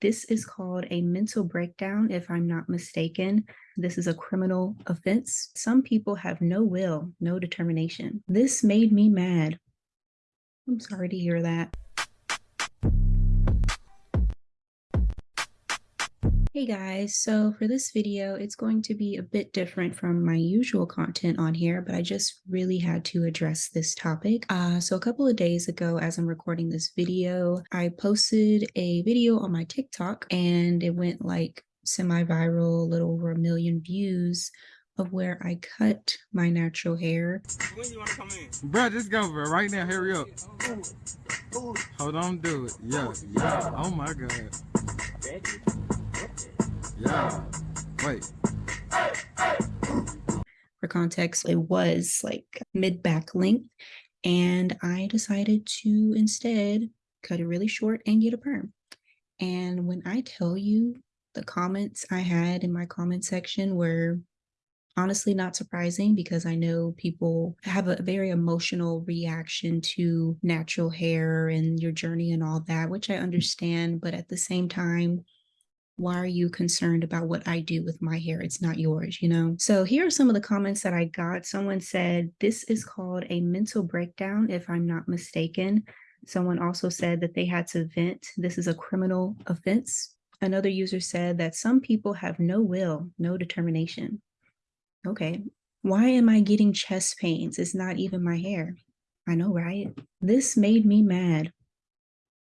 This is called a mental breakdown, if I'm not mistaken. This is a criminal offense. Some people have no will, no determination. This made me mad. I'm sorry to hear that. Hey guys, so for this video, it's going to be a bit different from my usual content on here, but I just really had to address this topic. Uh, so a couple of days ago, as I'm recording this video, I posted a video on my TikTok and it went like semi-viral, a little over a million views of where I cut my natural hair. When you wanna come in? Bro, just go, bro. Right now, hurry up. Hold on, do it. Yeah, yeah. Oh my god. Yeah. Wait. For context, it was like mid back length, and I decided to instead cut it really short and get a perm. And when I tell you the comments I had in my comment section were honestly not surprising because I know people have a very emotional reaction to natural hair and your journey and all that, which I understand. But at the same time, why are you concerned about what I do with my hair? It's not yours, you know? So here are some of the comments that I got. Someone said, this is called a mental breakdown, if I'm not mistaken. Someone also said that they had to vent. This is a criminal offense. Another user said that some people have no will, no determination. Okay, why am I getting chest pains? It's not even my hair. I know, right? This made me mad.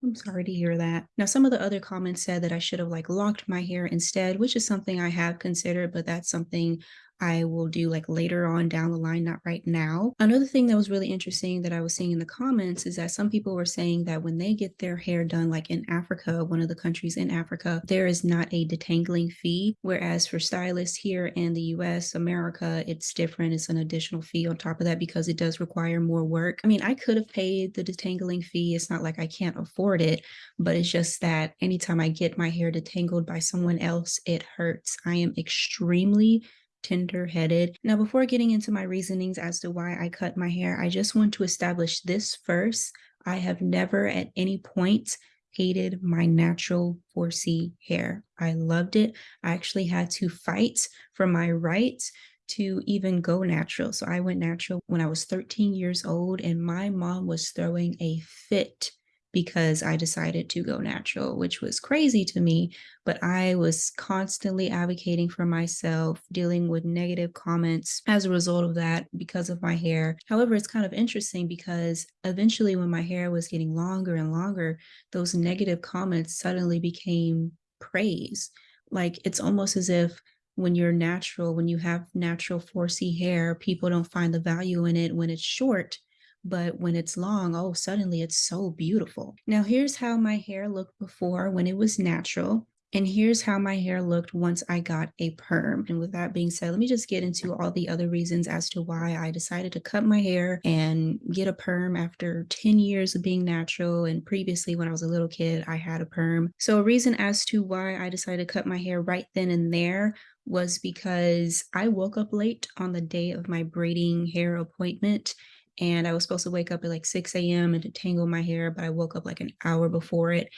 I'm sorry to hear that. Now, some of the other comments said that I should have like locked my hair instead, which is something I have considered, but that's something I will do like later on down the line, not right now. Another thing that was really interesting that I was seeing in the comments is that some people were saying that when they get their hair done, like in Africa, one of the countries in Africa, there is not a detangling fee. Whereas for stylists here in the US, America, it's different. It's an additional fee on top of that because it does require more work. I mean, I could have paid the detangling fee. It's not like I can't afford it, but it's just that anytime I get my hair detangled by someone else, it hurts. I am extremely tender-headed. Now, before getting into my reasonings as to why I cut my hair, I just want to establish this first. I have never at any point hated my natural 4C hair. I loved it. I actually had to fight for my right to even go natural. So I went natural when I was 13 years old and my mom was throwing a fit because I decided to go natural, which was crazy to me. But I was constantly advocating for myself, dealing with negative comments as a result of that because of my hair. However, it's kind of interesting because eventually, when my hair was getting longer and longer, those negative comments suddenly became praise. Like it's almost as if when you're natural, when you have natural 4C hair, people don't find the value in it when it's short but when it's long, oh, suddenly it's so beautiful. Now here's how my hair looked before when it was natural. And here's how my hair looked once I got a perm. And with that being said, let me just get into all the other reasons as to why I decided to cut my hair and get a perm after 10 years of being natural. And previously, when I was a little kid, I had a perm. So a reason as to why I decided to cut my hair right then and there was because I woke up late on the day of my braiding hair appointment and I was supposed to wake up at like 6 a.m. and detangle my hair, but I woke up like an hour before it.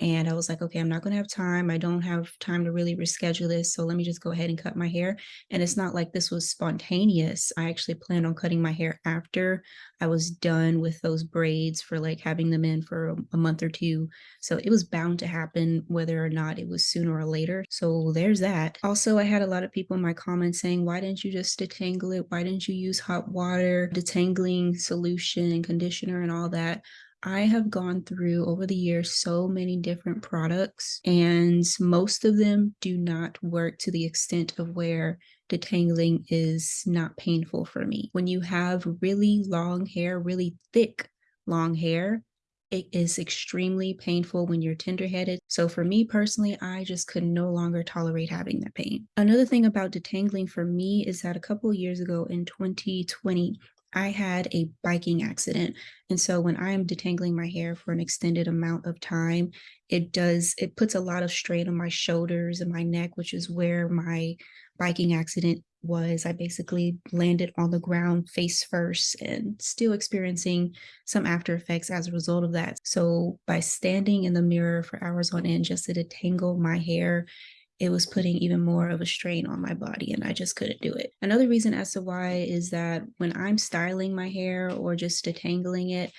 And I was like, okay, I'm not going to have time. I don't have time to really reschedule this. So let me just go ahead and cut my hair. And it's not like this was spontaneous. I actually planned on cutting my hair after I was done with those braids for like having them in for a, month or two. So it was bound to happen whether or not it was sooner or later. So there's that. Also, I had a lot of people in my comments saying, why didn't you just detangle it? Why didn't you use hot water, detangling solution and conditioner and all that? I have gone through over the years so many different products, and most of them do not work to the extent of where detangling is not painful for me. When you have really long hair, really thick long hair, it is extremely painful when you're tender-headed. So for me personally, I just could no longer tolerate having that pain. Another thing about detangling for me is that a couple years ago in 2020, I had a biking accident. And so when I am detangling my hair for an extended amount of time, it does, it puts a lot of strain on my shoulders and my neck, which is where my biking accident was I basically landed on the ground face first and still experiencing some after effects as a result of that. So by standing in the mirror for hours on end just to detangle my hair, it was putting even more of a strain on my body and I just couldn't do it. Another reason as to why is that when I'm styling my hair or just detangling it,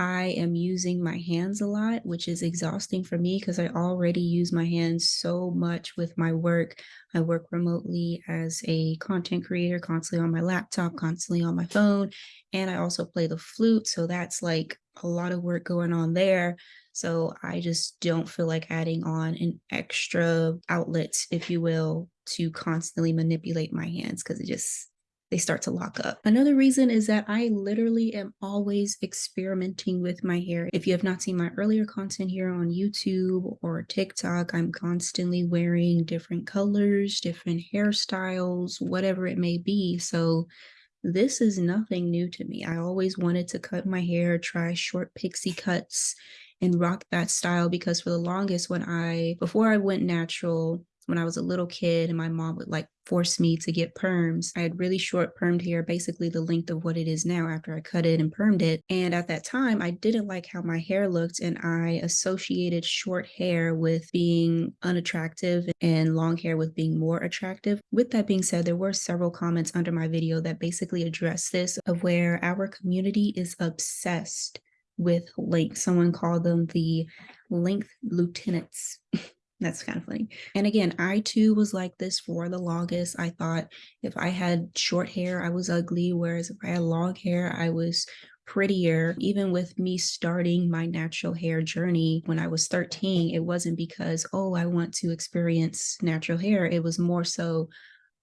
I am using my hands a lot, which is exhausting for me because I already use my hands so much with my work. I work remotely as a content creator, constantly on my laptop, constantly on my phone, and I also play the flute. So that's like a lot of work going on there. So I just don't feel like adding on an extra outlet, if you will, to constantly manipulate my hands because it just they start to lock up. Another reason is that I literally am always experimenting with my hair. If you have not seen my earlier content here on YouTube or TikTok, I'm constantly wearing different colors, different hairstyles, whatever it may be. So this is nothing new to me. I always wanted to cut my hair, try short pixie cuts and rock that style because for the longest when I, before I went natural, when I was a little kid and my mom would like force me to get perms. I had really short permed hair, basically the length of what it is now after I cut it and permed it. And at that time, I didn't like how my hair looked and I associated short hair with being unattractive and long hair with being more attractive. With that being said, there were several comments under my video that basically address this of where our community is obsessed with length. Someone called them the length lieutenants. That's kind of funny. And again, I too was like this for the longest. I thought if I had short hair, I was ugly, whereas if I had long hair, I was prettier. Even with me starting my natural hair journey when I was 13, it wasn't because, oh, I want to experience natural hair. It was more so,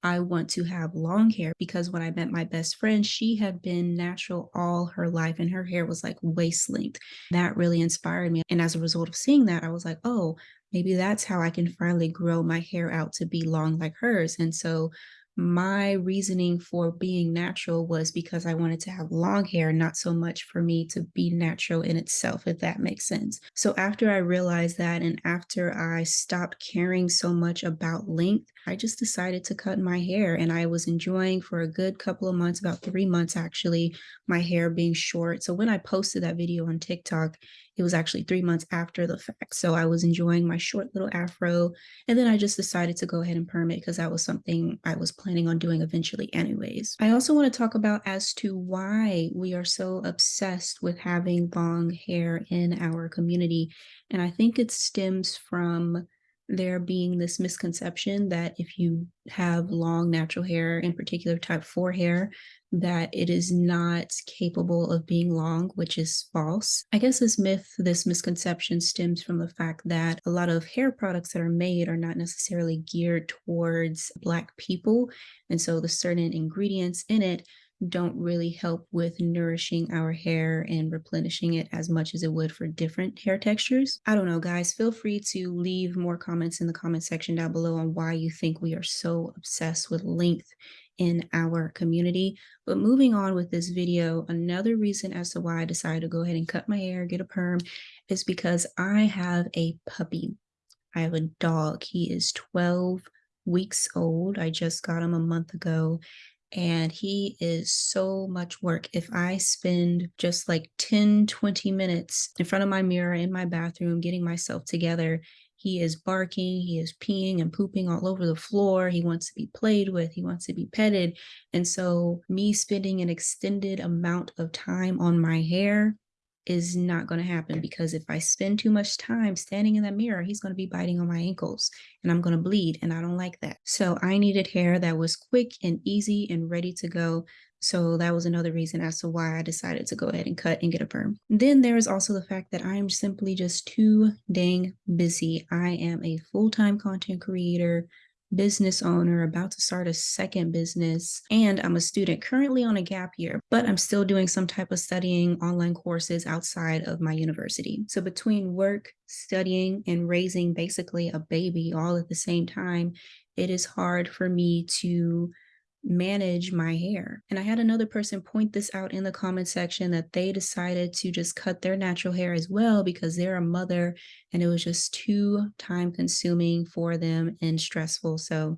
I want to have long hair because when I met my best friend, she had been natural all her life and her hair was like waist length. That really inspired me. And as a result of seeing that, I was like, oh, maybe that's how I can finally grow my hair out to be long like hers. And so my reasoning for being natural was because I wanted to have long hair, not so much for me to be natural in itself, if that makes sense. So after I realized that and after I stopped caring so much about length, I just decided to cut my hair and I was enjoying for a good couple of months, about three months actually, my hair being short. So when I posted that video on TikTok, it was actually three months after the fact. So I was enjoying my short little afro. And then I just decided to go ahead and perm it because that was something I was planning on doing eventually anyways. I also want to talk about as to why we are so obsessed with having long hair in our community. And I think it stems from there being this misconception that if you have long natural hair, in particular type 4 hair, that it is not capable of being long, which is false. I guess this myth, this misconception stems from the fact that a lot of hair products that are made are not necessarily geared towards Black people. And so the certain ingredients in it don't really help with nourishing our hair and replenishing it as much as it would for different hair textures. I don't know, guys. Feel free to leave more comments in the comment section down below on why you think we are so obsessed with length in our community. But moving on with this video, another reason as to why I decided to go ahead and cut my hair, get a perm, is because I have a puppy. I have a dog. He is 12 weeks old. I just got him a month ago and he is so much work. If I spend just like 10, 20 minutes in front of my mirror in my bathroom getting myself together, he is barking, he is peeing and pooping all over the floor. He wants to be played with, he wants to be petted. And so, me spending an extended amount of time on my hair is not going to happen because if I spend too much time standing in that mirror, he's going to be biting on my ankles and I'm going to bleed and I don't like that. So I needed hair that was quick and easy and ready to go. So that was another reason as to why I decided to go ahead and cut and get a perm. Then there is also the fact that I am simply just too dang busy. I am a full-time content creator, business owner, about to start a second business, and I'm a student currently on a gap year, but I'm still doing some type of studying online courses outside of my university. So between work, studying, and raising basically a baby all at the same time, it is hard for me to manage my hair. And I had another person point this out in the comment section that they decided to just cut their natural hair as well because they're a mother and it was just too time consuming for them and stressful. So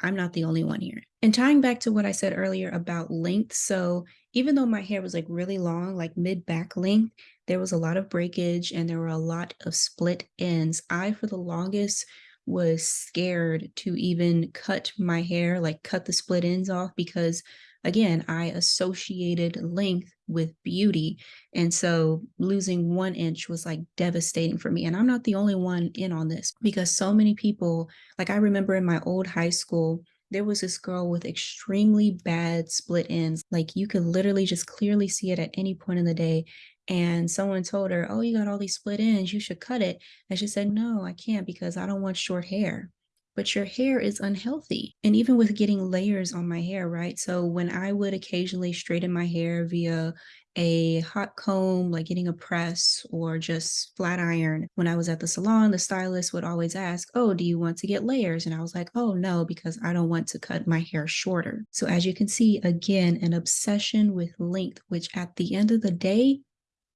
I'm not the only one here. And tying back to what I said earlier about length. So even though my hair was like really long, like mid back length, there was a lot of breakage and there were a lot of split ends. I, for the longest, was scared to even cut my hair, like cut the split ends off because again, I associated length with beauty. And so losing one inch was like devastating for me. And I'm not the only one in on this because so many people, like I remember in my old high school, there was this girl with extremely bad split ends. Like you could literally just clearly see it at any point in the day. And someone told her, Oh, you got all these split ends, you should cut it. And she said, No, I can't because I don't want short hair but your hair is unhealthy. And even with getting layers on my hair, right? So when I would occasionally straighten my hair via a hot comb, like getting a press or just flat iron. When I was at the salon, the stylist would always ask, Oh, do you want to get layers? And I was like, Oh, no, because I don't want to cut my hair shorter. So as you can see, again, an obsession with length, which at the end of the day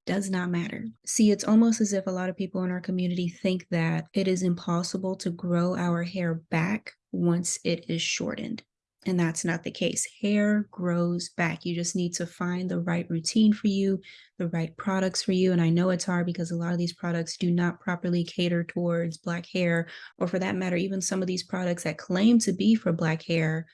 does not matter. See, it's almost as if a lot of people in our community think that it is impossible to grow our hair back once it is shortened. And that's not the case. Hair grows back. You just need to find the right routine for you, the right products for you. And I know it's hard because a lot of these products do not properly cater towards Black hair, or for that matter, even some of these products that claim to be for Black hair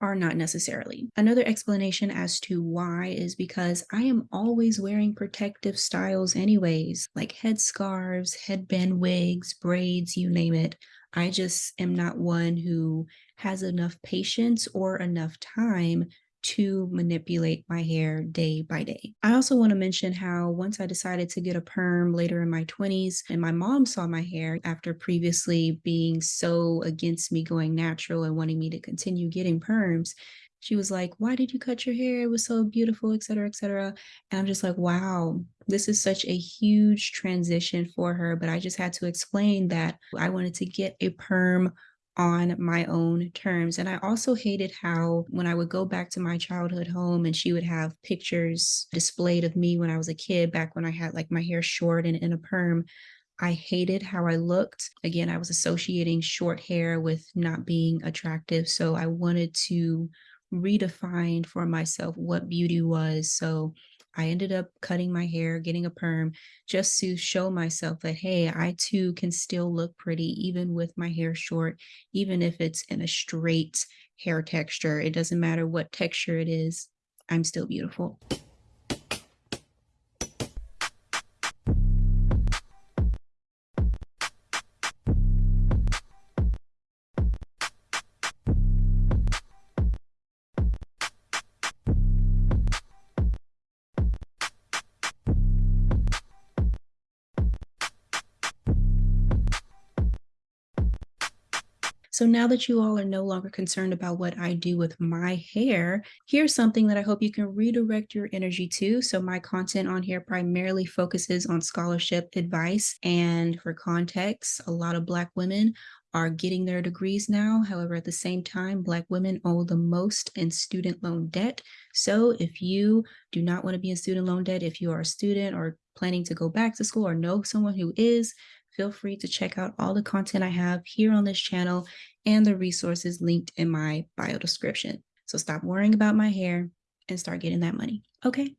are not necessarily. Another explanation as to why is because I am always wearing protective styles anyways, like headscarves, headband wigs, braids, you name it. I just am not one who has enough patience or enough time to manipulate my hair day by day. I also want to mention how once I decided to get a perm later in my 20s, and my mom saw my hair after previously being so against me going natural and wanting me to continue getting perms. She was like, Why did you cut your hair? It was so beautiful, et cetera, et cetera. And I'm just like, Wow, this is such a huge transition for her. But I just had to explain that I wanted to get a perm on my own terms. And I also hated how when I would go back to my childhood home and she would have pictures displayed of me when I was a kid, back when I had like my hair short and in a perm. I hated how I looked. Again, I was associating short hair with not being attractive. So I wanted to redefine for myself what beauty was. So I ended up cutting my hair, getting a perm, just to show myself that, hey, I too can still look pretty, even with my hair short, even if it's in a straight hair texture. It doesn't matter what texture it is, I'm still beautiful. So now that you all are no longer concerned about what I do with my hair, here's something that I hope you can redirect your energy to. So my content on here primarily focuses on scholarship advice. And for context, a lot of Black women are getting their degrees now. However, at the same time, Black women owe the most in student loan debt. So if you do not want to be in student loan debt, if you are a student or planning to go back to school or know someone who is, feel free to check out all the content I have here on this channel and the resources linked in my bio description. So stop worrying about my hair and start getting that money. Okay.